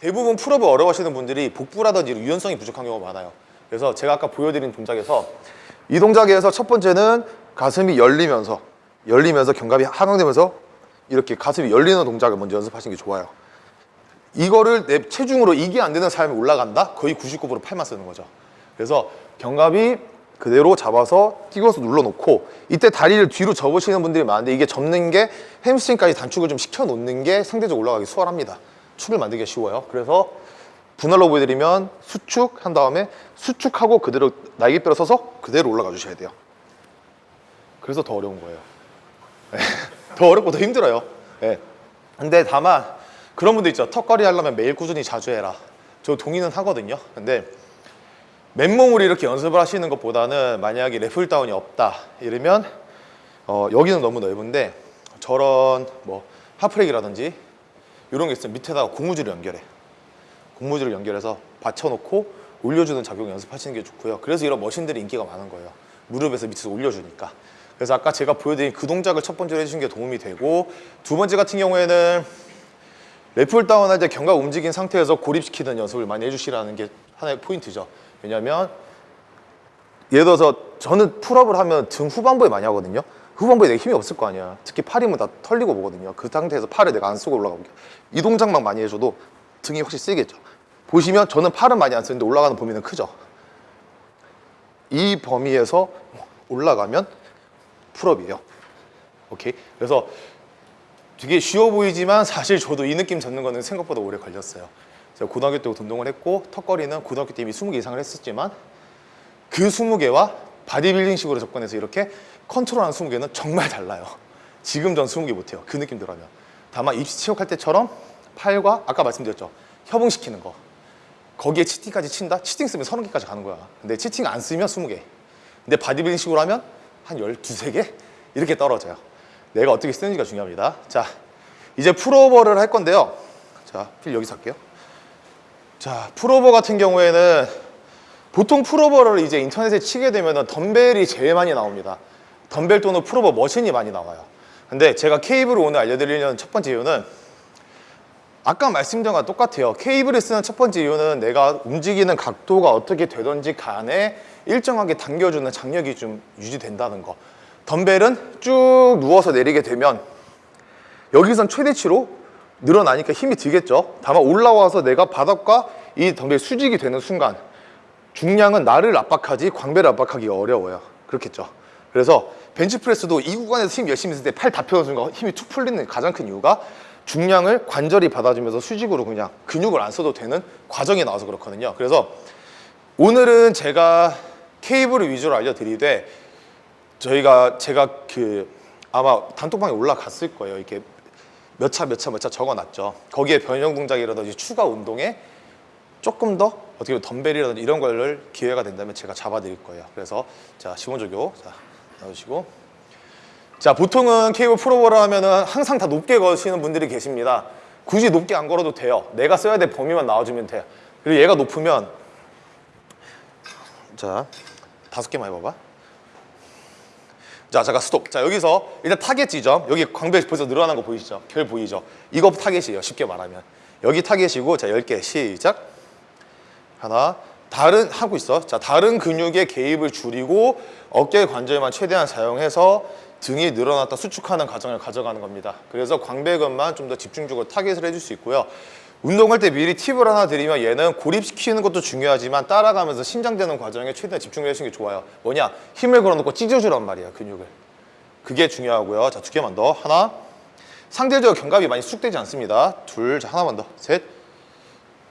대부분 풀업을 어려워하시는 분들이 복부라든지 유연성이 부족한 경우가 많아요. 그래서 제가 아까 보여드린 동작에서 이 동작에서 첫 번째는 가슴이 열리면서 열리면서 견갑이 하강되면서 이렇게 가슴이 열리는 동작을 먼저 연습하시는 게 좋아요. 이거를 내 체중으로 이게 안 되는 사람이 올라간다? 거의 99% 팔만 쓰는 거죠. 그래서 견갑이 그대로 잡아서 끼워서 눌러놓고 이때 다리를 뒤로 접으시는 분들이 많은데 이게 접는 게 햄스트링까지 단축을 좀 시켜놓는 게 상대적으로 올라가기 수월합니다. 축을 만들기가 쉬워요. 그래서 분할로 보여드리면 수축 한 다음에 수축하고 그대로 날개뼈로 서서 그대로 올라가 주셔야 돼요. 그래서 더 어려운 거예요. 네. 더 어렵고 더 힘들어요. 네. 근데 다만 그런 분들 있죠. 턱걸이 하려면 매일 꾸준히 자주 해라. 저 동의는 하거든요. 근데 맨몸으로 이렇게 연습을 하시는 것보다는 만약에 lat pulldown이 없다 이러면 어, 여기는 너무 넓은데 저런 뭐 하프렉이라든지 이런 게 있으면 밑에다가 고무줄을 연결해. 고무줄을 연결해서 받쳐놓고 올려주는 작용 연습하시는 게 좋고요. 그래서 이런 머신들이 인기가 많은 거예요. 무릎에서 밑에서 올려주니까. 그래서 아까 제가 보여드린 그 동작을 첫 번째로 해주신 게 도움이 되고 두 번째 같은 경우에는 레플 다운 할 때 견갑 움직인 상태에서 고립시키는 연습을 많이 해주시라는 게 하나의 포인트죠. 왜냐면 예를 들어서 저는 pull-up을 하면 등 후반부에 많이 하거든요 후반부에 내가 힘이 없을 거 아니야. 특히 팔이면 다 털리고 보거든요. 그 상태에서 팔을 내가 안 쓰고 올라가볼게요. 이 동작만 많이 해줘도 등이 확실히 쓰겠죠. 보시면 저는 팔은 많이 안 쓰는데 올라가는 범위는 크죠. 이 범위에서 올라가면 pull-up이에요. 오케이? 그래서 되게 쉬워 보이지만 사실 저도 이 느낌 잡는 거는 생각보다 오래 걸렸어요. 제가 고등학교 때부터 운동을 했고 턱걸이는 고등학교 때 이미 20개 이상을 했었지만 그 20개와 바디빌딩식으로 접근해서 이렇게 컨트롤하는 20개는 정말 달라요. 지금 전 20개 못해요. 그 느낌대로면 다만 입시 체육할 때처럼 팔과 아까 말씀드렸죠. 협응시키는 거. 거기에 cheating까지 친다? cheating 쓰면 30개까지 가는 거야. 근데 cheating 안 쓰면 20개. 근데 바디빌딩식으로 하면 한 12, 3개? 이렇게 떨어져요. 내가 어떻게 쓰는지가 중요합니다. 자 이제 풀오버를 할 건데요. 자필 여기서 할게요. 자 풀오버 같은 경우에는 보통 풀오버를 이제 인터넷에 치게 되면 덤벨이 제일 많이 나옵니다 덤벨 또는 풀오버 머신이 많이 나와요. 근데 제가 케이블을 오늘 알려드리려는 첫 번째 이유는 아까 말씀드린 거랑 똑같아요. 케이블을 쓰는 첫 번째 이유는 내가 움직이는 각도가 어떻게 되던지 간에 일정하게 당겨주는 장력이 좀 유지된다는 거. 덤벨은 쭉 누워서 내리게 되면 여기선 최대치로 늘어나니까 힘이 들겠죠? 다만 올라와서 내가 바닥과 이 덤벨 수직이 되는 순간 중량은 나를 압박하지 광배를 압박하기가 어려워요. 그렇겠죠? 그래서 벤치프레스도 이 구간에서 힘 열심히 쓸때팔 다 펴는 순간 힘이 툭 풀리는 가장 큰 이유가 중량을 관절이 받아주면서 수직으로 그냥 근육을 안 써도 되는 과정이 나와서 그렇거든요. 그래서 오늘은 제가 케이블을 위주로 알려드리되 저희가 제가 그 아마 단톡방에 올라갔을 거예요. 이렇게 몇 차 몇 차 몇 차 적어놨죠. 거기에 변형 동작이라든지 추가 운동에 조금 더 어떻게 보면 덤벨이라든지 이런 걸 기회가 된다면 제가 잡아드릴 거예요. 그래서 자 시원조교 자 넣으시고. 자 보통은 케이블 프로버를 하면은 항상 다 높게 거시는 분들이 계십니다. 굳이 높게 안 걸어도 돼요. 내가 써야 될 범위만 나와주면 돼요. 그리고 얘가 높으면 자 다섯 개만 해봐봐. 자 잠깐 스톱. 자 여기서 일단 타겟 지점. 여기 광배 벌써 늘어난 거 보이시죠? 결 보이죠? 이거 타겟이에요 쉽게 말하면. 여기 타겟이고 자 10개. 시작. 하나 다른 하고 있어. 자 다른 근육의 개입을 줄이고 어깨 관절만 최대한 사용해서 등이 늘어났다 수축하는 과정을 가져가는 겁니다. 그래서 광배근만 좀 더 집중적으로 타겟을 해줄 수 있고요. 운동할 때 미리 팁을 하나 드리면 얘는 고립시키는 것도 중요하지만 따라가면서 신장되는 과정에 최대한 집중을 해주는 게 좋아요. 뭐냐? 힘을 걸어놓고 찢어주란 말이야 근육을. 그게 중요하고요. 자 두 개만 더. 하나. 상대적으로 견갑이 많이 숙되지 않습니다. 둘 자 하나만 더 셋.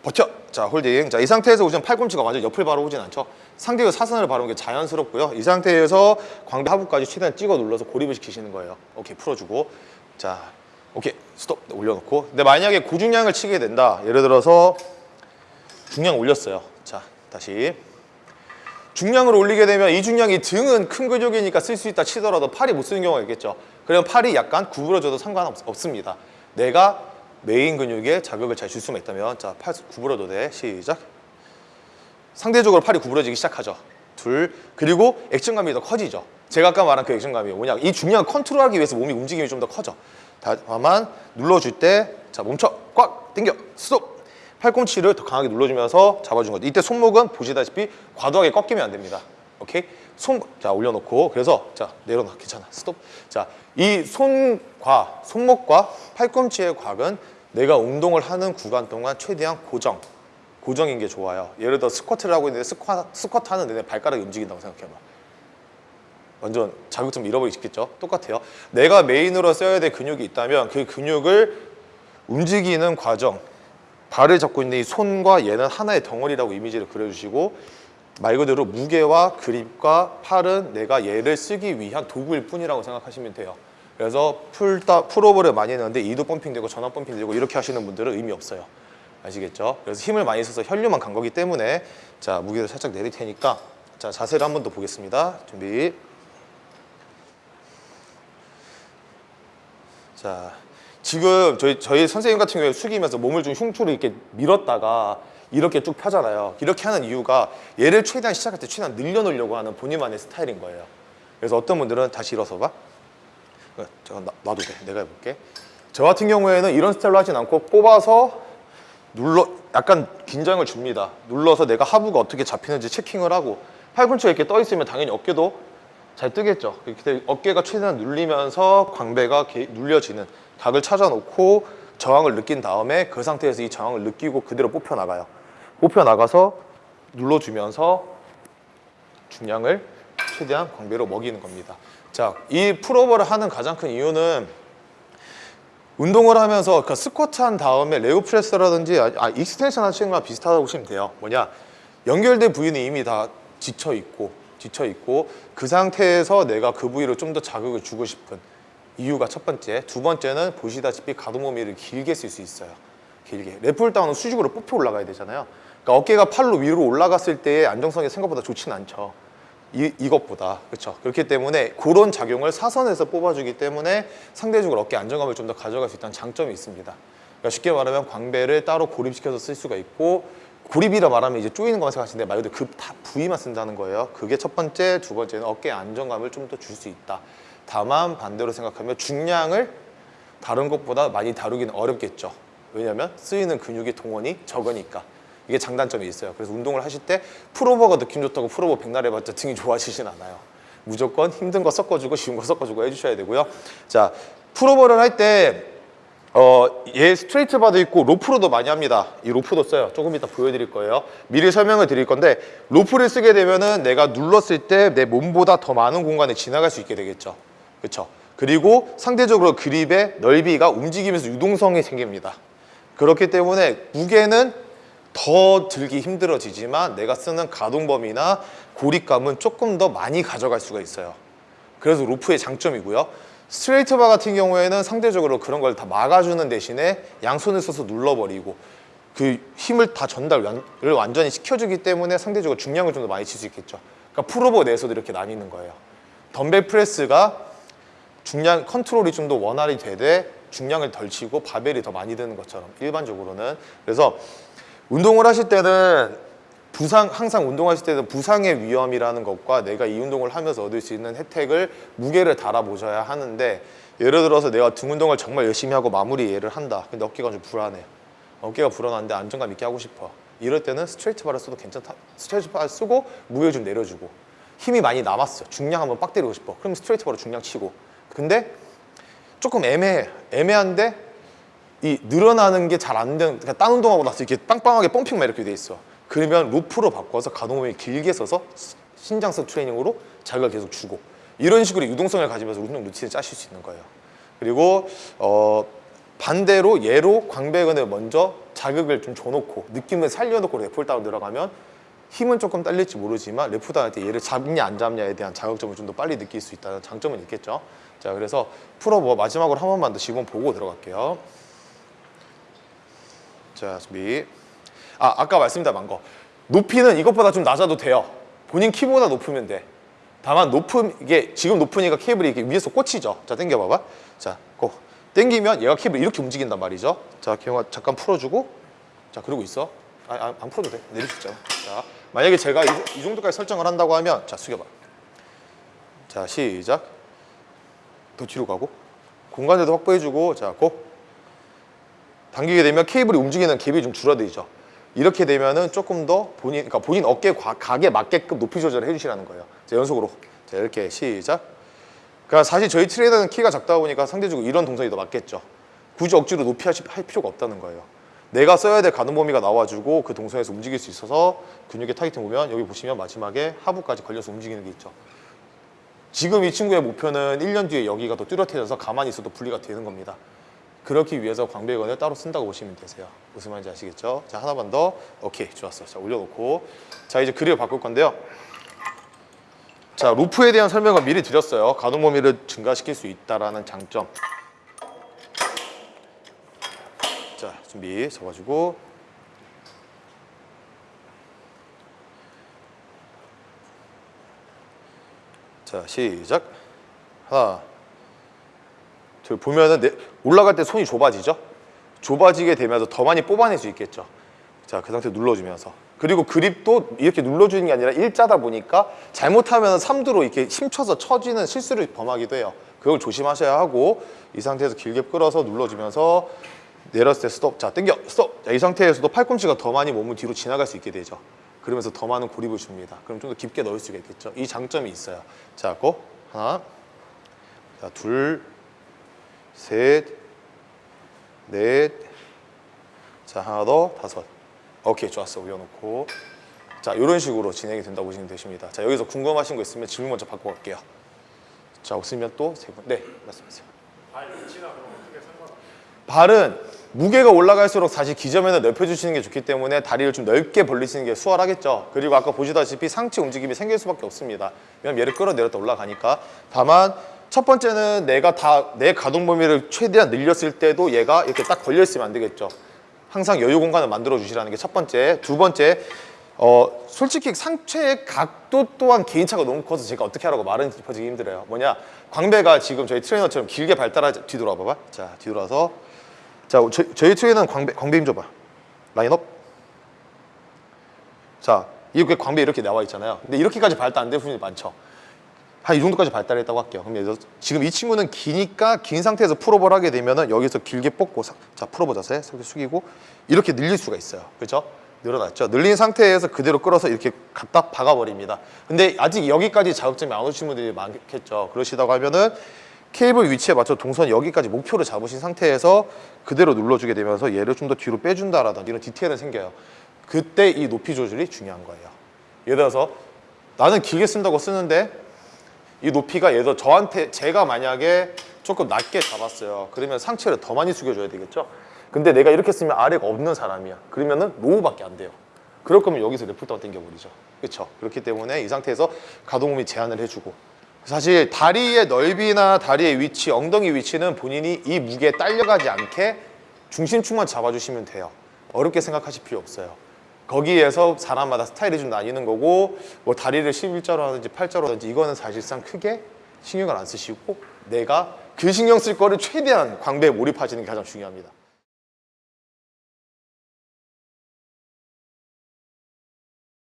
버텨 자 홀딩. 자 이 상태에서 우선 팔꿈치가 완전 옆을 바라보진 않죠. 상대가 사선을 바라보는 게 자연스럽고요. 이 상태에서 광배 하부까지 최대한 찍어 눌러서 고립을 시키시는 거예요. 오케이 풀어주고. 자 오케이. 스톱. 올려놓고. 근데 만약에 고중량을 치게 된다. 예를 들어서 중량 올렸어요. 자 다시. 중량을 올리게 되면 이 중량이 등은 큰 근육이니까 쓸 수 있다 치더라도 팔이 못 쓰는 경우가 있겠죠. 그러면 팔이 약간 구부러져도 상관없습니다. 내가 메인 근육에 자극을 잘 줄 수만 있다면 자, 팔 구부러도 돼. 시작. 상대적으로 팔이 구부러지기 시작하죠. 둘. 그리고 액션감이 더 커지죠. 제가 아까 말한 그 액션감이 뭐냐. 이 중량 컨트롤하기 위해서 몸이 움직임이 좀 더 커져. 다만 눌러줄 때 자, 멈춰. 꽉 당겨. 스톱. 팔꿈치를 더 강하게 눌러주면서 잡아준 거죠. 이때 손목은 보시다시피 과도하게 꺾이면 안 됩니다. 오케이? 손, 자, 올려놓고. 그래서, 자, 내려놔. 괜찮아. 스톱. 자, 이 손과, 손목과 팔꿈치의 곽은 내가 운동을 하는 구간 동안 최대한 고정. 고정인 게 좋아요. 예를 들어 스쿼트를 하고 있는데 스쿼, 스쿼트 하는 내내 발가락이 움직인다고 생각해봐. 완전 자극점 잃어버리기 쉽겠죠? 똑같아요. 내가 메인으로 써야 될 근육이 있다면 그 근육을 움직이는 과정, 발을 잡고 있는 이 손과 얘는 하나의 덩어리라고 이미지를 그려주시고 말 그대로 무게와 그립과 팔은 내가 얘를 쓰기 위한 도구일 뿐이라고 생각하시면 돼요. 그래서 풀다, 풀오버를 많이 했는데 이도 펌핑 되고 전완 펌핑 되고 이렇게 하시는 분들은 의미 없어요. 아시겠죠? 그래서 힘을 많이 써서 혈류만 간 거기 때문에 자 무게를 살짝 내릴 테니까 자 자세를 한 번 더 보겠습니다. 준비. 자 지금 저희 저희 선생님 같은 경우에 숙이면서 몸을 좀 흉추로 이렇게 밀었다가 이렇게 쭉 펴잖아요. 이렇게 하는 이유가 얘를 최대한 시작할 때 최대한 늘려놓으려고 하는 본인만의 스타일인 거예요. 그래서 어떤 분들은 다시 일어서 봐. 어, 잠깐 놔- 놔도 돼. 내가 해볼게. 저 같은 경우에는 이런 스타일로 하진 않고 뽑아서 눌러 약간 긴장을 줍니다. 눌러서 내가 하부가 어떻게 잡히는지 체킹을 하고 팔꿈치가 이렇게 떠 있으면 당연히 어깨도 잘 뜨겠죠. 그때 어깨가 최대한 눌리면서 광배가 게- 눌려지는 각을 찾아놓고 저항을 느낀 다음에 그 상태에서 이 저항을 느끼고 그대로 뽑혀 나가요. 뽑혀 나가서 눌러주면서 중량을 최대한 광배로 먹이는 겁니다. 자, 이 풀오버를 하는 가장 큰 이유는 운동을 하면서 그 스쿼트 한 다음에 leg press라든지 아, 아, extension 하시는 거랑 비슷하다고 보시면 돼요. 뭐냐 연결된 부위는 이미 다 지쳐 있고 지쳐 있고 그 상태에서 내가 그 부위로 좀 더 자극을 주고 싶은 이유가 첫 번째. 두 번째는 보시다시피 가동 범위를 길게 쓸 수 있어요. 길게. lat pulldown은 수직으로 뽑혀 올라가야 되잖아요. 그러니까 어깨가 팔로 위로 올라갔을 때의 안정성이 생각보다 좋진 않죠. 이, 이것보다. 그렇죠? 그렇기 때문에 그런 작용을 사선에서 뽑아주기 때문에 상대적으로 어깨 안정감을 좀 더 가져갈 수 있다는 장점이 있습니다. 그러니까 쉽게 말하면 광배를 따로 고립시켜서 쓸 수가 있고 고립이라 말하면 이제 쪼이는 거만 생각하시는데 말 그대로 그다 부위만 쓴다는 거예요. 그게 첫 번째 두 번째는 어깨 안정감을 좀 더 줄 수 있다. 다만 반대로 생각하면 중량을 다른 것보다 많이 다루기는 어렵겠죠. 왜냐하면 쓰이는 근육의 동원이 적으니까 이게 장단점이 있어요. 그래서 운동을 하실 때 풀오버가 느낌 좋다고 풀오버 백날 해봤자 등이 좋아지진 않아요. 무조건 힘든 거 섞어주고 쉬운 거 섞어주고 해주셔야 되고요. 자, 풀오버를 할때 어, 얘 스트레이트 바도 있고 로프로도 많이 합니다. 이 로프도 써요. 조금 이따 보여드릴 거예요. 미리 설명을 드릴 건데 로프를 쓰게 되면은 내가 눌렀을 때 내 몸보다 더 많은 공간에 지나갈 수 있게 되겠죠. 그렇죠? 그리고 상대적으로 그립의 넓이가 움직이면서 유동성이 생깁니다. 그렇기 때문에 무게는 더 들기 힘들어지지만 내가 쓰는 가동 범위나 고립감은 조금 더 많이 가져갈 수가 있어요. 그래서 로프의 장점이고요. 스트레이트 바 같은 경우에는 상대적으로 그런 걸 다 막아주는 대신에 양손을 써서 눌러버리고 그 힘을 다 전달을 완전히 시켜주기 때문에 상대적으로 중량을 좀 더 많이 칠 수 있겠죠. 그러니까 풀오버 내에서도 이렇게 나뉘는 거예요. 덤벨 프레스가 중량 컨트롤이 좀 더 원활히 되되 중량을 덜 치고 바벨이 더 많이 드는 것처럼 일반적으로는 그래서 운동을 하실 때는 부상 항상 운동하실 때는 부상의 위험이라는 것과 내가 이 운동을 하면서 얻을 수 있는 혜택을 무게를 달아보셔야 하는데 예를 들어서 내가 등 운동을 정말 열심히 하고 마무리 얘를 한다. 근데 어깨가 좀 불안해. 어깨가 불안한데 안정감 있게 하고 싶어. 이럴 때는 스트레이트 바를 써도 괜찮다. 스트레이트 바를 쓰고 무게 좀 내려주고. 힘이 많이 남았어. 중량 한번 빡 때리고 싶어. 그럼 스트레이트 바로 중량 치고. 근데 조금 애매해. 애매한데 이 늘어나는 게 잘 안 되는 그러니까 딴 운동하고 나서 이렇게 빵빵하게 펌핑만 이렇게 돼 있어. 그러면 로프로 바꿔서 가동범위 길게 써서 신장성 트레이닝으로 자극을 계속 주고. 이런 식으로 유동성을 가지면서 운동 루틴을 짜실 수 있는 거예요. 그리고 어 반대로 얘로 광배근을 먼저 자극을 좀 줘놓고 느낌을 살려놓고 랩풀 다운 들어가면 힘은 조금 딸릴지 모르지만 때 얘를 잡냐 안 잡냐에 대한 자극점을 좀 더 빨리 느낄 수 있다는 장점은 있겠죠. 자 그래서 풀어버 마지막으로 한 번만 더 지금 보고 들어갈게요 자 준비. 아 아까 말씀드린 거. 높이는 이것보다 좀 낮아도 돼요. 본인 키보다 높으면 돼. 다만 높음 이게 지금 높으니까 케이블이 이렇게 위에서 꽂히죠. 자 당겨 봐봐. 자고. 당기면 얘가 케이블 이렇게 움직인단 말이죠. 자 기영아 잠깐 풀어주고. 자 그러고 있어. 아, 아, 안 풀어도 돼. 내릴 수 있잖아. 자 만약에 제가 이, 이 정도까지 설정을 한다고 하면 자 숙여봐. 자 시작. 더 뒤로 가고. 공간에도 확보해주고. 자고 당기게 되면 케이블이 움직이는 갭이 좀 줄어들죠. 이렇게 되면은 조금 더 본인, 그러니까 본인 어깨 과- 각에 맞게끔 높이 조절을 해주시라는 거예요. 자, 연속으로. 자, 이렇게 시작. 그러니까 사실 저희 트레이너는 키가 작다 보니까 상대적으로 이런 동작이 더 맞겠죠. 굳이 억지로 높이 하시- 할 필요가 없다는 거예요. 내가 써야 될 가동 범위가 나와주고 그 동선에서 움직일 수 있어서 근육의 타이팅 보면 여기 보시면 마지막에 하부까지 걸려서 움직이는 게 있죠. 지금 이 친구의 목표는 1년 뒤에 여기가 더 뚜렷해져서 가만히 있어도 분리가 되는 겁니다. 그렇기 위해서 광배근을 따로 쓴다고 보시면 되세요. 무슨 말인지 아시겠죠? 자 하나만 더. 오케이 좋았어. 자 올려놓고 자 이제 그립을 바꿀 건데요. 자 로프에 대한 설명을 미리 드렸어요. 가동 범위를 증가시킬 수 있다라는 장점. 자 준비 잡아주고 자 시작 하나 둘 보면은 내- 올라갈 때 손이 좁아지죠? 좁아지게 되면서 더 많이 뽑아낼 수 있겠죠. 자 그 상태 눌러주면서. 그리고 그립도 이렇게 눌러주는 게 아니라 일자다 보니까 잘못하면 3두로 이렇게 힘쳐서 처지는 실수를 범하기도 해요. 그걸 조심하셔야 하고 이 상태에서 길게 끌어서 눌러주면서 내렸을 때 스톱 자 당겨 스톱. 자, 이 상태에서도 팔꿈치가 더 많이 몸을 뒤로 지나갈 수 있게 되죠. 그러면서 더 많은 고립을 줍니다. 그럼 좀 더 깊게 넣을 수가 있겠죠. 이 장점이 있어요. 자고 하나. 자, 둘, 셋, 넷, 자 하나 더 다섯. 오케이 좋았어 올려놓고 자 이런 식으로 진행이 된다고 보시면 되십니다. 자 여기서 궁금하신 거 있으면 질문 먼저 받고 갈게요. 자 없으면 또 세 분. 네 말씀하세요. 발은 무게가 올라갈수록 사실 기점에는 넓혀주시는 게 좋기 때문에 다리를 좀 넓게 벌리시는 게 수월하겠죠. 그리고 아까 보시다시피 상체 움직임이 생길 수밖에 없습니다. 왜냐면 얘를 끌어내렸다 올라가니까. 다만 첫 번째는 내가 다 내 가동 범위를 최대한 늘렸을 때도 얘가 이렇게 딱 걸려 있으면 안 되겠죠. 항상 여유 공간을 만들어 주시라는 게 첫 번째. 두 번째, 어 솔직히 상체의 각도 또한 개인차가 너무 커서 제가 어떻게 하라고 말은 짚어지기 힘들어요. 뭐냐, 광배가 지금 저희 트레이너처럼 길게 발달하지 뒤돌아 봐봐. 자 뒤돌아서 자 저, 저희 트레이너는 광배 광배 힘 줘봐. 라인업. 자 이렇게 광배 이렇게 나와 있잖아요. 근데 이렇게까지 발달 안 되는 분이 많죠. 한 이 정도까지 발달했다고 할게요. 그럼 예를 들어 지금 이 친구는 기니까 긴 상태에서 pull-up을 하게 되면은 여기서 길게 사- 자 pull-up을 자세 이렇게 숙이고 이렇게 늘릴 수가 있어요. 그렇죠? 늘어났죠. 늘린 상태에서 그대로 끌어서 이렇게 갖다 박아버립니다. 근데 아직 여기까지 자극점이 안 오신 분들이 많겠죠. 그러시다고 하면은 케이블 위치에 맞춰 동선 여기까지 목표를 잡으신 상태에서 그대로 눌러주게 되면서 얘를 좀 더 뒤로 빼준다라든지 이런 디테일은 생겨요. 그때 이 높이 조절이 중요한 거예요. 예를 들어서 나는 길게 쓴다고 쓰는데 이 높이가 들어 저한테 제가 만약에 조금 낮게 잡았어요. 그러면 상체를 더 많이 숙여줘야 되겠죠. 근데 내가 이렇게 쓰면 아래가 없는 사람이야. 그러면은 로우밖에 안 돼요. 그럴 거면 여기서 레프트가 당겨버리죠. 그렇죠. 그렇기 때문에 이 상태에서 가동범위 제한을 해주고 사실 다리의 넓이나 다리의 위치, 엉덩이 위치는 본인이 이 무게에 딸려가지 않게 중심축만 잡아주시면 돼요. 어렵게 생각하실 필요 없어요. 거기에서 사람마다 스타일이 좀 나뉘는 거고 뭐 다리를 11자로 하든지 8자로 하든지 이거는 사실상 크게 신경을 안 쓰시고 내가 그 신경 쓸 거를 최대한 광배에 몰입하시는 게 가장 중요합니다.